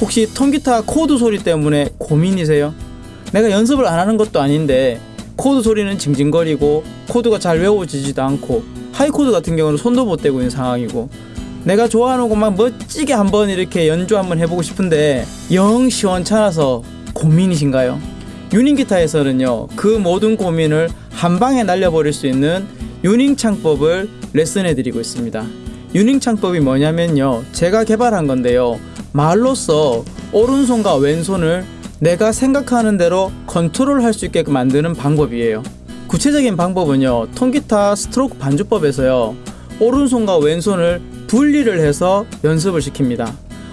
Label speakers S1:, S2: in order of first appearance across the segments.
S1: 혹시 통기타 코드 소리 때문에 고민이세요? 내가 연습을 안 하는 것도 아닌데 코드 소리는 징징거리고 코드가 잘 외워지지도 않고 high 코드 같은 경우는 손도 못 대고 있는 상황이고 내가 좋아하는 곡만 멋지게 한번 이렇게 연주 한번 해보고 싶은데 영 시원찮아서 고민이신가요? 유닝 기타에서는요 그 모든 고민을 한 방에 날려버릴 수 있는 유닝 창법을 레슨해 드리고 있습니다. 유닝 창법이 뭐냐면요 제가 개발한 건데요 말로써 오른손과 왼손을 내가 생각하는 대로 컨트롤 할 수 있게끔 만드는 방법이에요. 구체적인 방법은요 통기타 스트로크 반주법에서요 오른손과 왼손을 분리를 해서 연습을 시킵니다.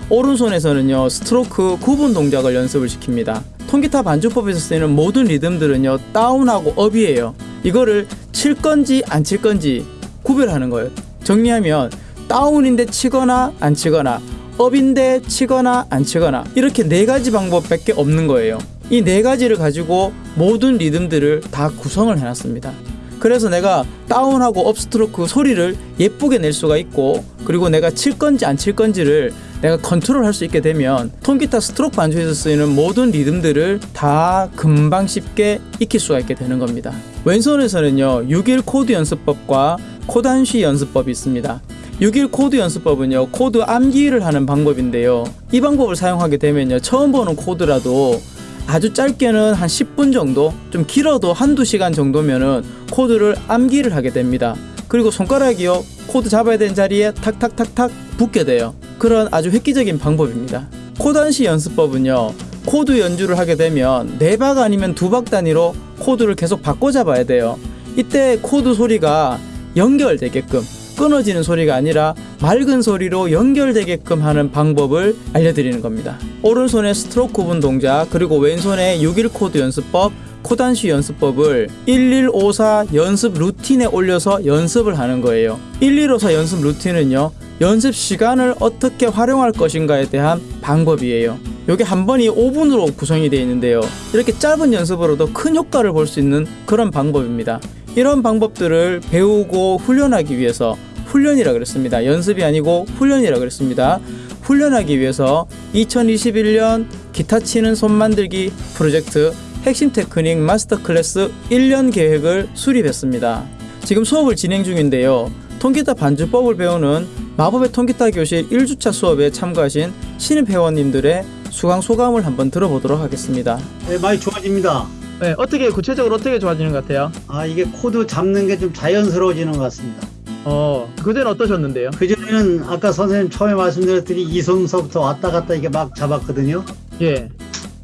S1: 오른손에서는요 스트로크 구분 동작을 연습을 시킵니다. 통기타 반주법에서 쓰이는 모든 리듬들은요 다운하고 up이에요. 이거를 칠 건지 안 칠 건지 구별하는 거예요. 정리하면 다운인데 치거나 안 치거나 up인데 치거나 안 치거나 이렇게 네 가지 방법밖에 없는 거예요. 이 네 가지를 가지고 모든 리듬들을 다 구성을 해놨습니다. 그래서 내가 다운하고 up 스트로크 소리를 예쁘게 낼 수가 있고 그리고 내가 칠 건지 안 칠 건지를 내가 컨트롤 할 수 있게 되면 통기타 스트로크 반주에서 쓰이는 모든 리듬들을 다 금방 쉽게 익힐 수가 있게 되는 겁니다. 왼손에서는요 6일 코드 연습법과 코단시 연습법이 있습니다. 6일 코드 연습법은요 코드 암기를 하는 방법인데요. 이 방법을 사용하게 되면요 처음 보는 코드라도 아주 짧게는 한 10분 정도 좀 길어도 한두 시간 정도면은 코드를 암기를 하게 됩니다. 그리고 손가락이요 코드 잡아야 되는 자리에 탁탁탁탁 붙게 돼요. 그런 아주 획기적인 방법입니다. 코단시 연습법은요 코드 연주를 하게 되면 네 박 아니면 두 박 단위로 코드를 계속 바꿔 잡아야 돼요. 이때 코드 소리가 연결되게끔 끊어지는 소리가 아니라 맑은 소리로 연결되게끔 하는 방법을 알려드리는 겁니다. 오른손의 스트로크 구분 동작 그리고 왼손의 6일 코드 연습법 코단시 연습법을 1154 연습 루틴에 올려서 연습을 하는 거예요. 1154 연습 루틴은요. 연습 시간을 어떻게 활용할 것인가에 대한 방법이에요. 이게 한 번이 5분으로 구성이 되어 있는데요. 이렇게 짧은 연습으로도 큰 효과를 볼 수 있는 그런 방법입니다. 이런 방법들을 배우고 훈련하기 위해서 훈련이라 그랬습니다. 연습이 아니고 훈련이라 그랬습니다. 훈련하기 위해서 2021년 기타 치는 손 만들기 프로젝트 핵심 테크닉 마스터 클래스 1년 계획을 수립했습니다. 지금 수업을 진행 중인데요. 통기타 반주법을 배우는 마법의 통기타 교실 1주차 수업에 참가하신 신입 회원님들의 수강 소감을 한번 들어보도록 하겠습니다.
S2: 네, 많이 좋아집니다.
S1: 네, 어떻게 구체적으로 어떻게 좋아지는 것 같아요?
S2: 아 이게 코드 잡는 게 좀 자연스러워지는 것 같습니다.
S1: 어, 그전에 어떠셨는데요?
S2: 그전에는 아까 선생님 처음에 말씀드렸더니 이손서부터 왔다 갔다 이게 막 잡았거든요.
S1: 예.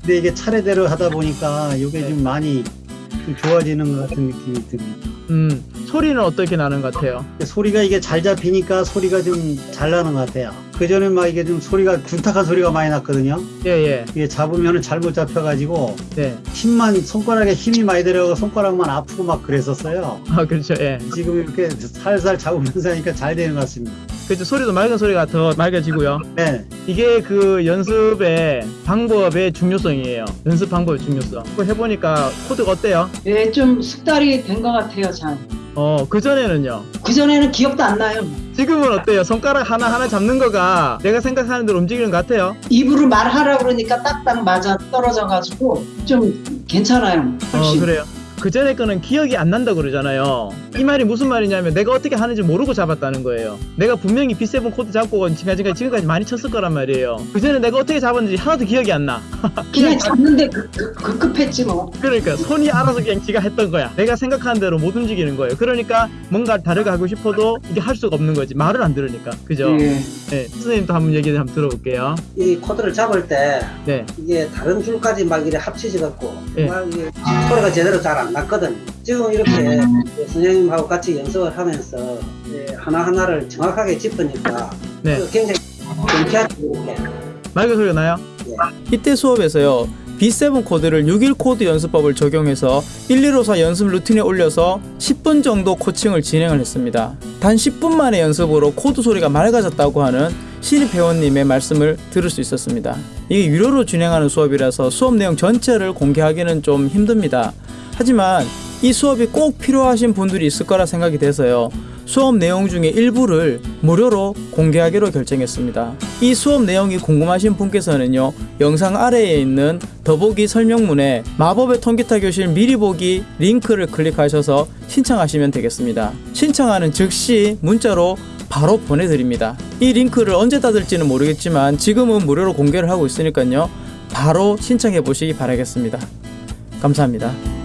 S2: 근데 이게 차례대로 하다 보니까 이게 좀 많이 좀 좋아지는 것 같은 느낌이 듭니다.
S1: 음, 소리는 어떻게 나는 것 같아요?
S2: 소리가 이게 잘 잡히니까 소리가 좀 잘 나는 것 같아요. 그전에 막 이게 좀 소리가 군탁한 소리가 많이 났거든요.
S1: 예, 예.
S2: 이게 잡으면 잘못 잡혀가지고
S1: 네.
S2: 힘만 손가락에 힘이 많이 들어가고 손가락만 아프고 막 그랬었어요.
S1: 아, 그렇죠. 예.
S2: 지금 이렇게 살살 잡으면서 하니까 잘 되는 것 같습니다.
S1: 그렇죠. 소리도 맑은 소리가 더 맑아지고요.
S2: 네.
S1: 이게 그 연습의 방법의 중요성이에요. 연습 방법의 중요성. 그거 해보니까 코드가 어때요?
S3: 네, 좀 숙달이 된 것 같아요, 잘.
S1: 어, 그전에는요.
S3: 그전에는 기억도 안 나요.
S1: 지금은 어때요? 손가락 하나하나 잡는 거가 내가 생각하는 대로 움직이는 것 같아요?
S3: 입으로 말하라 그러니까 딱딱 맞아 떨어져가지고 좀 괜찮아요.
S1: 어,
S3: 훨씬.
S1: 그래요. 그 전에 거는 기억이 안 난다 그러잖아요. 이 말이 무슨 말이냐면 내가 어떻게 하는지 모르고 잡았다는 거예요. 내가 분명히 B7 코드 잡고 지금까지, 지금까지 많이 쳤을 거란 말이에요. 그 전에 내가 어떻게 잡았는지 하나도 기억이 안 나.
S3: 그냥 잡는데 그, 그, 급급했지 뭐.
S1: 그러니까 손이 알아서 그냥 지가 했던 거야. 내가 생각하는 대로 못 움직이는 거예요. 그러니까 뭔가 다르게 하고 싶어도 이게 할 수가 없는 거지. 말을 안 들으니까. 그죠?
S3: 예.
S1: 네. 선생님도 한번 얘기 한번 들어볼게요.
S4: 이 코드를 잡을 때
S1: 네.
S4: 이게 다른 줄까지 막 이래 합치지 갖고
S1: 예.
S4: 막 이게 소리가 제대로 잘 안 났거든. 지금 이렇게 선생님하고 같이 연습을 하면서 하나하나를 정확하게 짚으니까
S1: 네.
S4: 그 굉장히 경쾌하게
S1: 맑은 소리가 나요? 이때 수업에서요. B7 코드를 6일 코드 연습법을 적용해서 1154 연습 루틴에 올려서 10분 정도 코칭을 진행을 했습니다. 단 10분 만의 연습으로 코드 소리가 맑아졌다고 하는 신입 회원님의 말씀을 들을 수 있었습니다. 이게 유료로 진행하는 수업이라서 수업 내용 전체를 공개하기는 좀 힘듭니다. 하지만 이 수업이 꼭 필요하신 분들이 있을 거라 생각이 돼서요. 수업 내용 중에 일부를 무료로 공개하기로 결정했습니다. 이 수업 내용이 궁금하신 분께서는요. 영상 아래에 있는 더보기 설명문에 마법의 통기타 교실 미리 보기 링크를 클릭하셔서 신청하시면 되겠습니다. 신청하는 즉시 문자로 바로 보내드립니다. 이 링크를 언제 닫을지는 모르겠지만 지금은 무료로 공개를 하고 있으니까요. 바로 신청해 보시기 바라겠습니다. 감사합니다.